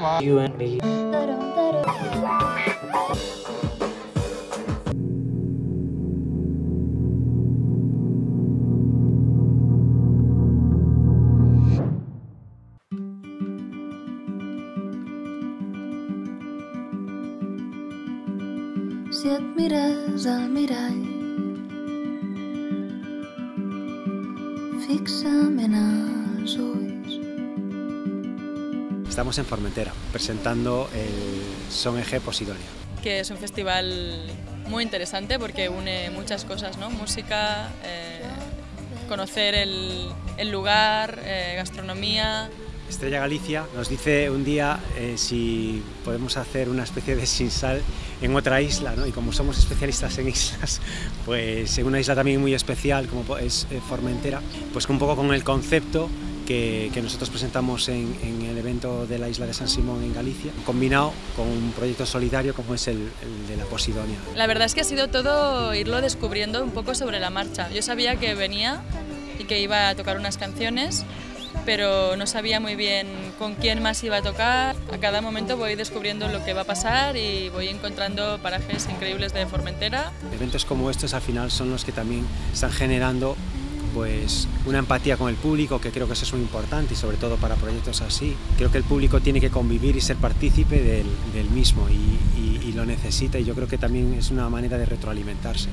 You and me. Si et mires al mirall fixament als ulls Estamos en Formentera presentando el Son Eje Posidonia. que es un festival muy interesante porque une muchas cosas, ¿no? Música, eh, conocer el, el lugar, eh, gastronomía. Estrella Galicia nos dice un día eh, si podemos hacer una especie de sinsal en otra isla, ¿no? y como somos especialistas en islas, pues en una isla también muy especial como es eh, Formentera, pues un poco con el concepto que, que nosotros presentamos en, en, el evento de la isla de San Simón en Galicia, combinado con un proyecto solidario como es el, el de la Posidonia. La verdad es que ha sido todo irlo descubriendo un poco sobre la marcha. Yo sabía que venía y que iba a tocar unas canciones, pero no sabía muy bien con quién más iba a tocar. A cada momento voy descubriendo lo que va a pasar y voy encontrando parajes increíbles de Formentera. Eventos como estos al final son los que también están generando pues una empatía con el público, que creo que eso es muy importante y sobre todo para proyectos así. Creo que el público tiene que convivir y ser partícipe del, mismo y lo necesita y yo creo que también es una manera de retroalimentarse.